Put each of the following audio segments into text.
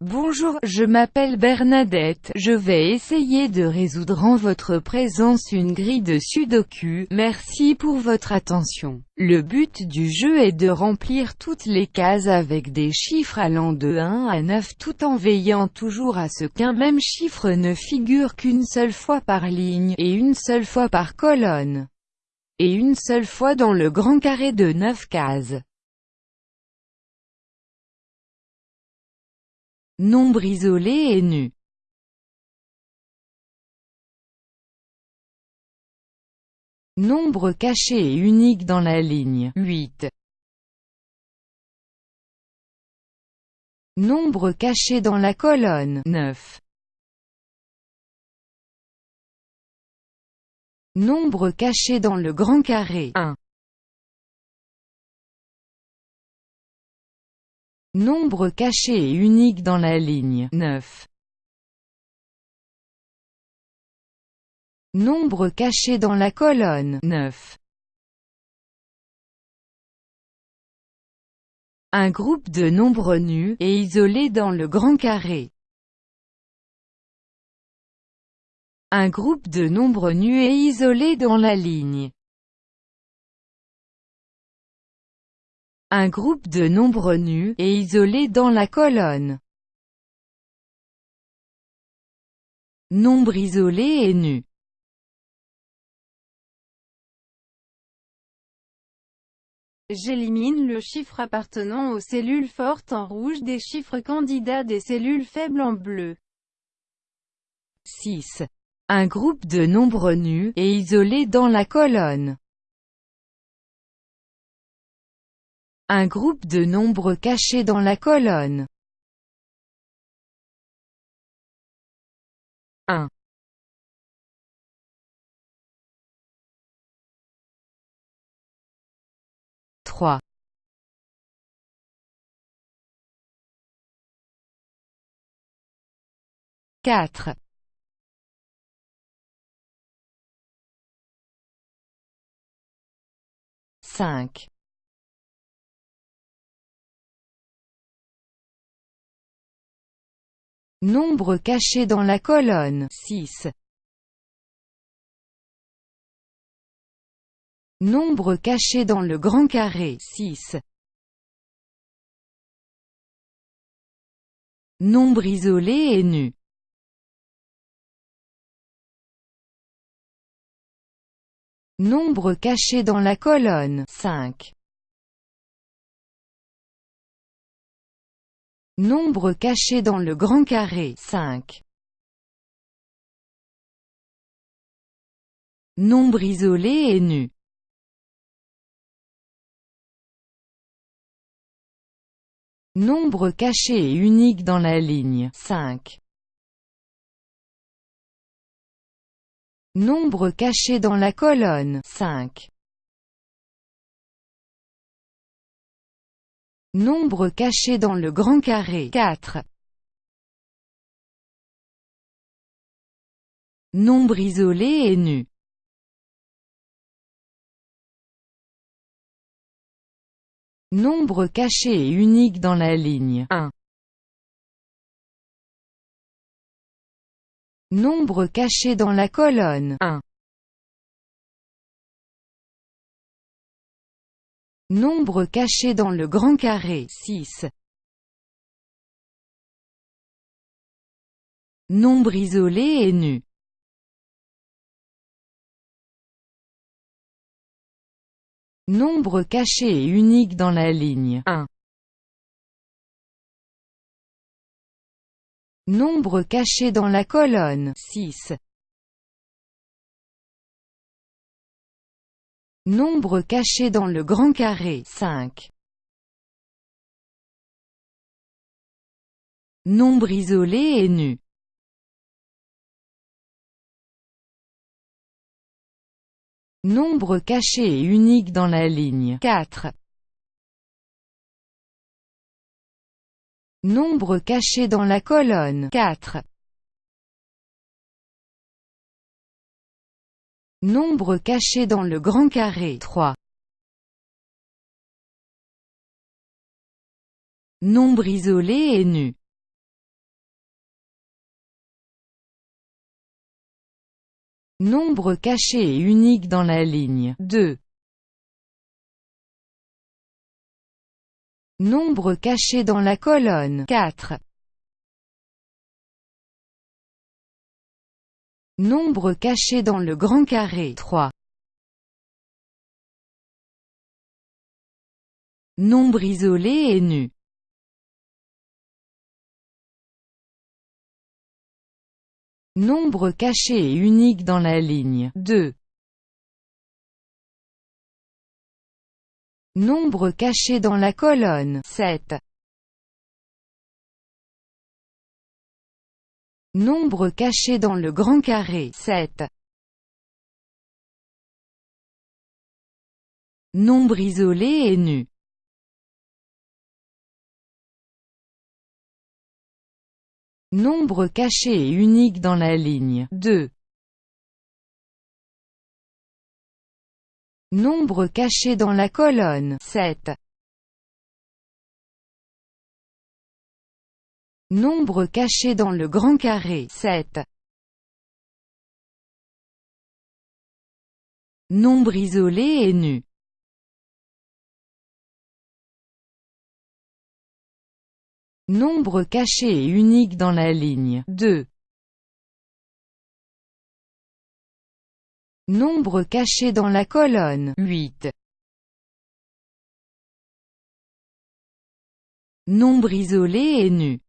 Bonjour, je m'appelle Bernadette, je vais essayer de résoudre en votre présence une grille de sudoku, merci pour votre attention. Le but du jeu est de remplir toutes les cases avec des chiffres allant de 1 à 9 tout en veillant toujours à ce qu'un même chiffre ne figure qu'une seule fois par ligne, et une seule fois par colonne, et une seule fois dans le grand carré de 9 cases. Nombre isolé et nu. Nombre caché et unique dans la ligne 8. Nombre caché dans la colonne 9. Nombre caché dans le grand carré 1. Nombre caché et unique dans la ligne 9. Nombre caché dans la colonne 9. Un groupe de nombres nus, et isolés dans le grand carré. Un groupe de nombres nus et isolés dans la ligne Un groupe de nombres nus, et isolés dans la colonne. Nombre isolé et nu. J'élimine le chiffre appartenant aux cellules fortes en rouge des chiffres candidats des cellules faibles en bleu. 6. Un groupe de nombres nus, et isolés dans la colonne. Un groupe de nombres cachés dans la colonne. 1. 3. 4. 5. Nombre caché dans la colonne 6. Nombre caché dans le grand carré 6. Nombre isolé et nu. Nombre caché dans la colonne 5. Nombre caché dans le grand carré 5. Nombre isolé et nu. Nombre caché et unique dans la ligne 5. Nombre caché dans la colonne 5. Nombre caché dans le grand carré 4. Nombre isolé et nu. Nombre caché et unique dans la ligne 1. Nombre caché dans la colonne 1. Nombre caché dans le grand carré 6. Nombre isolé et nu. Nombre caché et unique dans la ligne 1. Nombre caché dans la colonne 6. Nombre caché dans le grand carré 5. Nombre isolé et nu. Nombre caché et unique dans la ligne 4. Nombre caché dans la colonne 4. Nombre caché dans le grand carré 3. Nombre isolé et nu. Nombre caché et unique dans la ligne 2. Nombre caché dans la colonne 4. Nombre caché dans le grand carré 3. Nombre isolé et nu Nombre caché et unique dans la ligne 2. Nombre caché dans la colonne 7. Nombre caché dans le grand carré 7. Nombre isolé et nu Nombre caché et unique dans la ligne 2. Nombre caché dans la colonne 7. Nombre caché dans le grand carré 7. Nombre isolé et nu Nombre caché et unique dans la ligne 2. Nombre caché dans la colonne 8. Nombre isolé et nu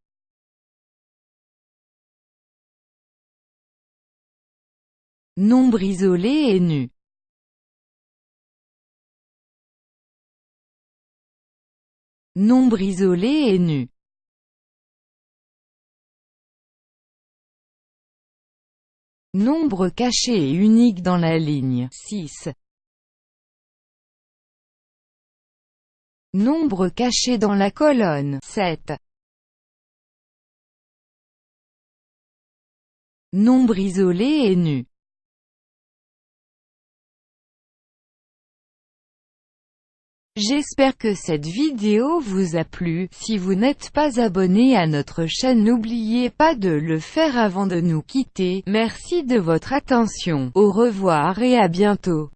Nombre isolé et nu. Nombre isolé et nu. Nombre caché et unique dans la ligne. 6. Nombre caché dans la colonne. 7. Nombre isolé et nu J'espère que cette vidéo vous a plu, si vous n'êtes pas abonné à notre chaîne n'oubliez pas de le faire avant de nous quitter, merci de votre attention, au revoir et à bientôt.